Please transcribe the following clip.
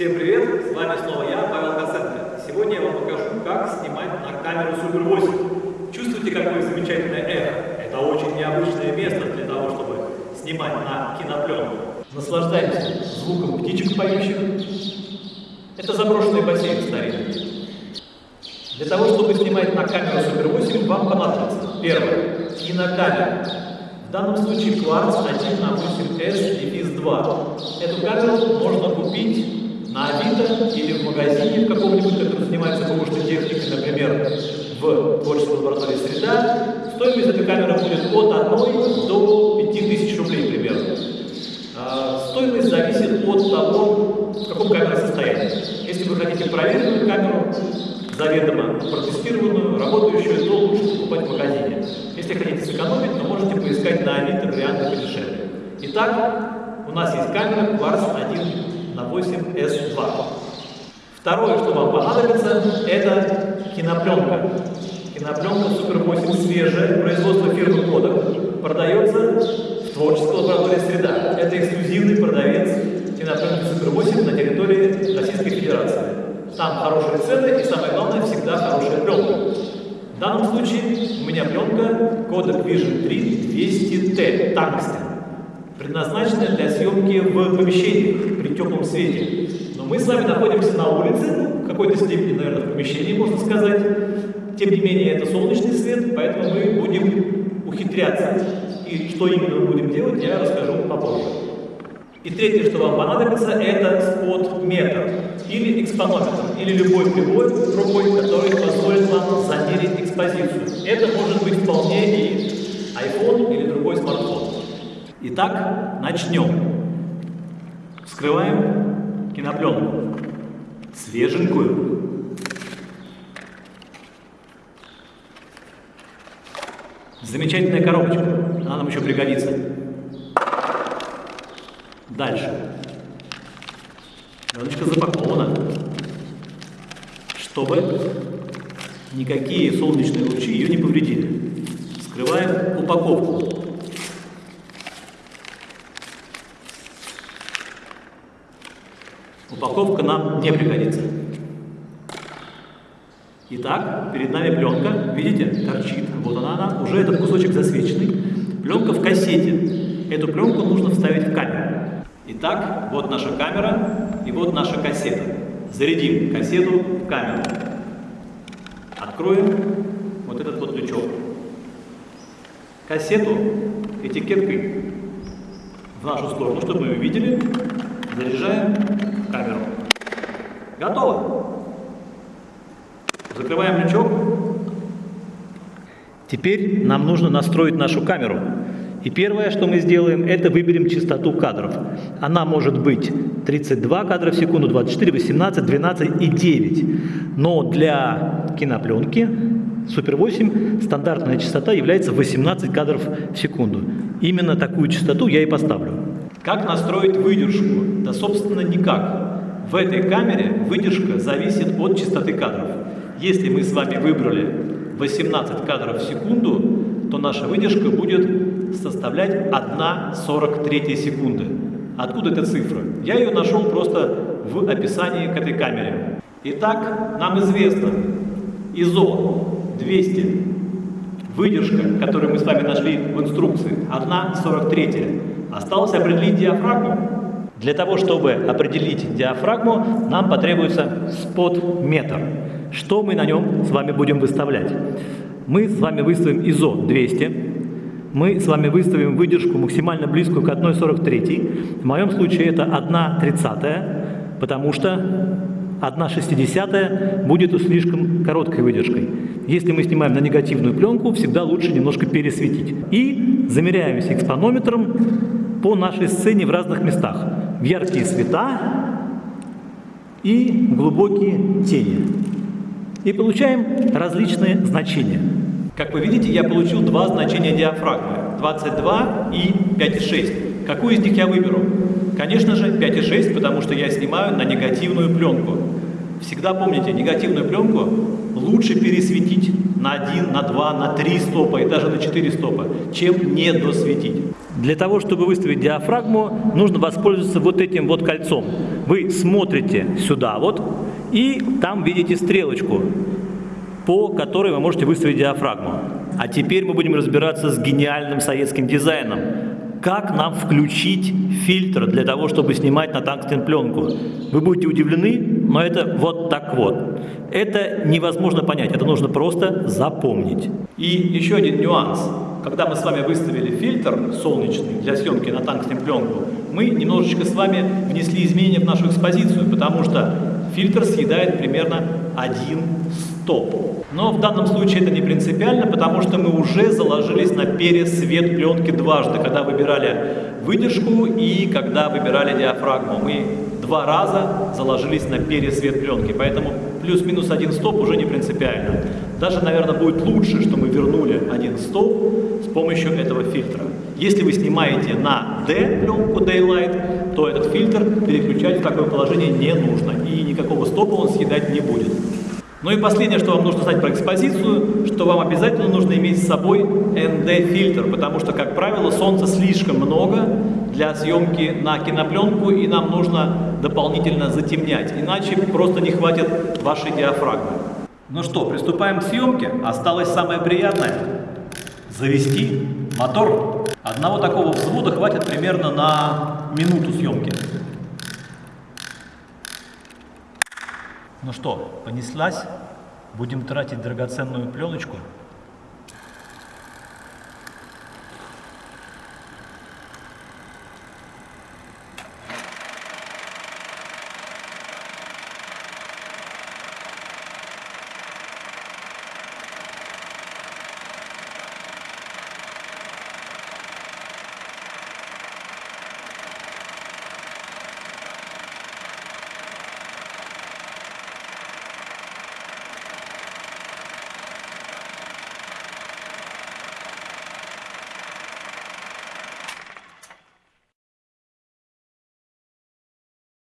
Всем привет! С вами снова я, Павел Косенко. Сегодня я вам покажу, как снимать на камеру Super 8. Чувствуете, какое замечательное эхо? Это очень необычное место для того, чтобы снимать на кинопленку. Наслаждаемся звуком птичек поющих. Это заброшенный бассейн старинный. Для того, чтобы снимать на камеру Super 8, вам понадобится первое – кинокамера. В данном случае Quartz 1 на 8S дефис 2. Эту камеру можно купить на Авито или в магазине в каком-нибудь, который занимается помощной техникой, например, в творческой лаборатории «Среда». Стоимость этой камеры будет от 1 до 5000 рублей примерно. А, стоимость зависит от того, в каком камере состоянии. Если вы хотите проверенную камеру, заведомо протестированную, работающую, то лучше покупать в магазине. Если хотите сэкономить, то можете поискать на Авито варианты подешевле. Итак, у нас есть камера Quartz 1 на 8S2. Второе, что вам понадобится, это кинопленка. Кинопленка Super 8 свежая, производство фирмы Kodak, продается в творческой лаборатории «Среда». Это эксклюзивный продавец кинопленки Super 8 на территории Российской Федерации. Там хорошие цены и, самое главное, всегда хорошая пленка. В данном случае у меня пленка Kodak Vision 3 200T Tungsten, предназначенная для съемки в помещениях при теплом свете. Но мы с вами находимся на улице, в какой-то степени, наверное, в помещении, можно сказать. Тем не менее, это солнечный свет, поэтому мы будем ухитряться. И что именно мы будем делать, я расскажу попозже. И третье, что вам понадобится, это спот-метр или экспонометр, или любой прибор рукой, который позволит вам замерить экспозицию. Это может быть вполне и iPhone или другой смартфон. Итак, начнем. Вскрываем кинопленку. Свеженькую. Замечательная коробочка. Она нам еще пригодится. Дальше. Баночка запакована, чтобы никакие солнечные лучи ее не повредили. Скрываем упаковку. Упаковка нам не пригодится. Итак, перед нами пленка, видите, торчит. Вот она, она, уже этот кусочек засвеченный. Пленка в кассете. Эту пленку нужно вставить в камеру. Итак, вот наша камера и вот наша кассета. Зарядим кассету в камеру. Откроем вот этот вот лючок. Кассету этикеткой в нашу сторону, чтобы мы ее видели, заряжаем камеру. Готово. Закрываем лючок. Теперь нам нужно настроить нашу камеру. И первое, что мы сделаем, это выберем частоту кадров. Она может быть 32 кадра в секунду, 24, 18, 12 и 9. Но для кинопленки Super 8 стандартная частота является 18 кадров в секунду. Именно такую частоту я и поставлю. Как настроить выдержку? Да, собственно, никак. В этой камере выдержка зависит от частоты кадров. Если мы с вами выбрали 18 кадров в секунду, то наша выдержка будет составлять 1,43 секунды. Откуда эта цифра? Я ее нашел просто в описании к этой камере. Итак, нам известно ISO 200, выдержка, которую мы с вами нашли в инструкции, 1,43. Осталось определить диафрагму. Для того, чтобы определить диафрагму, нам потребуется спот-метр. Что мы на нем с вами будем выставлять? Мы с вами выставим ISO 200, мы с вами выставим выдержку максимально близкую к 1,43. В моем случае это 1,30, потому что 1,60 будет слишком короткой выдержкой. Если мы снимаем на негативную пленку, всегда лучше немножко пересветить. И замеряемся экспонометром по нашей сцене в разных местах. В яркие света и глубокие тени. И получаем различные значения. Как вы видите, я получил два значения диафрагмы, 22 и 5,6. Какую из них я выберу? Конечно же 5,6, потому что я снимаю на негативную пленку. Всегда помните, негативную пленку лучше пересветить на 1, на 2, на 3 стопа и даже на 4 стопа, чем не досветить. Для того, чтобы выставить диафрагму, нужно воспользоваться вот этим вот кольцом. Вы смотрите сюда вот, и там видите стрелочку, по которой вы можете выставить диафрагму. А теперь мы будем разбираться с гениальным советским дизайном. Как нам включить фильтр для того, чтобы снимать на тангстен пленку? Вы будете удивлены, но это вот так вот. Это невозможно понять, это нужно просто запомнить. И еще один нюанс. Когда мы с вами выставили фильтр солнечный для съемки на тангстен пленку, мы немножечко с вами внесли изменения в нашу экспозицию, потому что фильтр съедает примерно один стоп. Но в данном случае это не принципиально, потому что мы уже заложились на пересвет пленки дважды, когда выбирали выдержку и когда выбирали диафрагму. Мы два раза заложились на пересвет пленки, поэтому плюс-минус один стоп уже не принципиально. Даже, наверное, будет лучше, что мы вернули один стоп с помощью этого фильтра. Если вы снимаете на D пленку Daylight, то этот фильтр переключать в такое положение не нужно, и никакого стопа он съедать не будет. Ну и последнее, что вам нужно знать про экспозицию, что вам обязательно нужно иметь с собой ND-фильтр, потому что, как правило, солнца слишком много для съемки на кинопленку, и нам нужно дополнительно затемнять, иначе просто не хватит вашей диафрагмы. Ну что, приступаем к съемке. Осталось самое приятное – завести мотор. Одного такого взвода хватит примерно на минуту съемки. Ну что, понеслась? Будем тратить драгоценную пленочку –